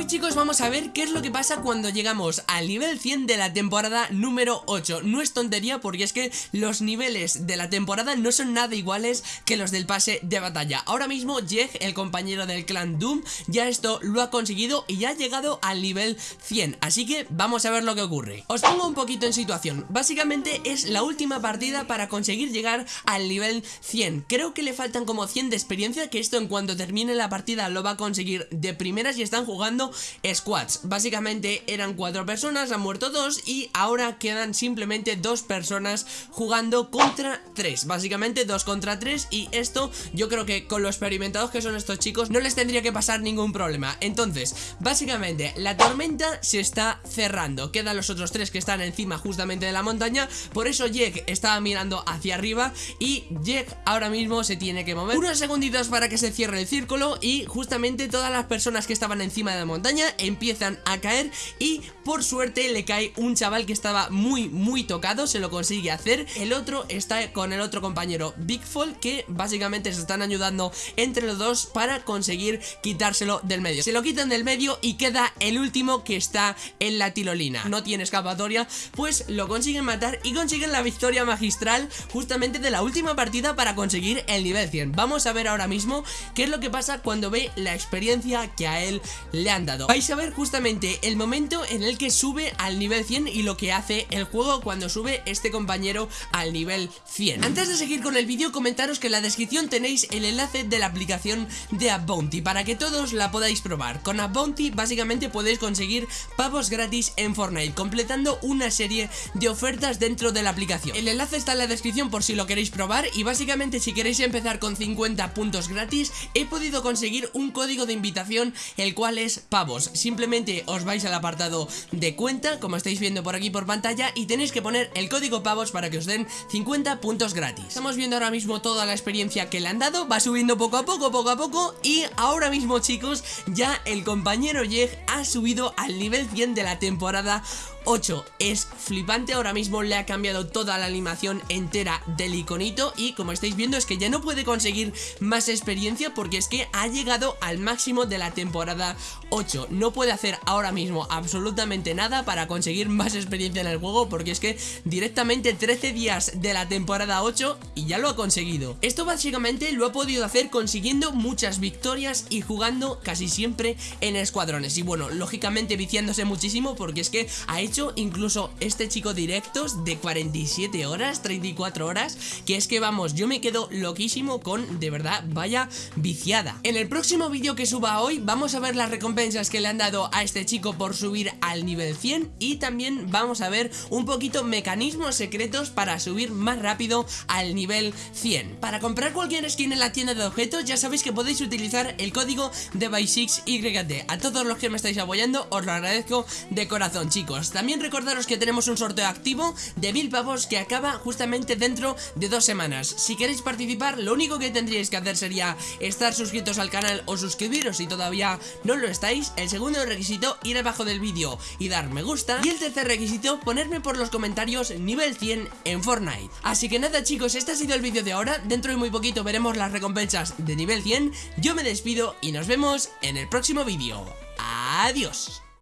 Hoy chicos vamos a ver qué es lo que pasa cuando llegamos al nivel 100 de la temporada número 8 No es tontería porque es que los niveles de la temporada no son nada iguales que los del pase de batalla. Ahora mismo Jeg, el compañero del clan Doom, ya esto lo ha conseguido y ya ha llegado al nivel 100 Así que vamos a ver lo que ocurre. Os pongo un poquito en situación. Básicamente es la última partida para conseguir llegar al nivel 100 Creo que le faltan como 100 de experiencia Que esto en cuanto termine la partida lo va a conseguir de primeras y están jugando squads. Básicamente eran cuatro personas, han muerto dos y ahora quedan simplemente dos personas jugando contra tres. Básicamente dos contra tres y esto yo creo que con lo experimentados que son estos chicos no les tendría que pasar ningún problema. Entonces, básicamente la tormenta se está cerrando. Quedan los otros tres que están encima justamente de la montaña. Por eso Jake estaba mirando hacia arriba y Jake ahora mismo se tiene que mover. Unos segunditos para que se cierre el círculo y justamente todas las personas que estaban encima de la montaña empiezan a caer y por suerte le cae un chaval que estaba muy muy tocado, se lo consigue hacer. El otro está con el otro compañero Bigfall que básicamente se están ayudando entre los dos para conseguir quitárselo del medio. Se lo quitan del medio y queda el último que está en la tirolina. No tiene escapatoria, pues lo consiguen matar y consiguen la victoria magistral justamente de la última partida para conseguir el nivel 100 Vamos a ver ahora mismo qué es lo que pasa cuando ve la experiencia que a él le han dado Vais a ver justamente el momento en el que sube al nivel 100 y lo que hace el juego cuando sube este compañero al nivel 100 Antes de seguir con el vídeo comentaros que en la descripción tenéis el enlace de la aplicación de Bounty para que todos la podáis probar. Con Bounty básicamente podéis conseguir pavos gratis en Fortnite completando una serie de ofertas dentro de la aplicación. El enlace está en la descripción por si lo queréis probar y básicamente si queréis empezar con 50 puntos gratis he podido conseguir un código de invitación el cual es pavos Simplemente os vais al apartado de cuenta como estáis viendo por aquí por pantalla y tenéis que poner el código pavos para que os den 50 puntos gratis. Estamos viendo ahora mismo toda la experiencia que le han dado, va subiendo poco a poco, poco a poco y ahora mismo chicos ya el compañero Jeg ha subido al nivel 100 de la temporada 8 es flipante, ahora mismo le ha cambiado toda la animación entera del iconito y como estáis viendo es que ya no puede conseguir más experiencia porque es que ha llegado al máximo de la temporada 8 no puede hacer ahora mismo absolutamente nada para conseguir más experiencia en el juego porque es que directamente 13 días de la temporada 8 y ya lo ha conseguido. Esto básicamente lo ha podido hacer consiguiendo muchas victorias y jugando casi siempre en escuadrones. Y bueno, lógicamente viciándose muchísimo porque es que ha hecho incluso este chico directos de 47 horas, 34 horas Que es que vamos, yo me quedo loquísimo con, de verdad, vaya viciada. En el próximo vídeo que suba hoy vamos a ver las recompensas que le han dado a este chico por subir al nivel 100 Y también vamos a ver un poquito mecanismos secretos para subir más rápido al nivel 100 Para comprar cualquier skin en la tienda de objetos ya sabéis que podéis utilizar el código de By6YT A todos los que me estáis apoyando os lo agradezco de corazón chicos también recordaros que tenemos un sorteo activo de mil pavos que acaba justamente dentro de dos semanas. Si queréis participar, lo único que tendríais que hacer sería estar suscritos al canal o suscribiros si todavía no lo estáis. El segundo requisito, ir abajo del vídeo y dar me gusta. Y el tercer requisito, ponerme por los comentarios nivel 100 en Fortnite. Así que nada chicos, este ha sido el vídeo de ahora. Dentro de muy poquito veremos las recompensas de nivel 100. Yo me despido y nos vemos en el próximo vídeo. Adiós.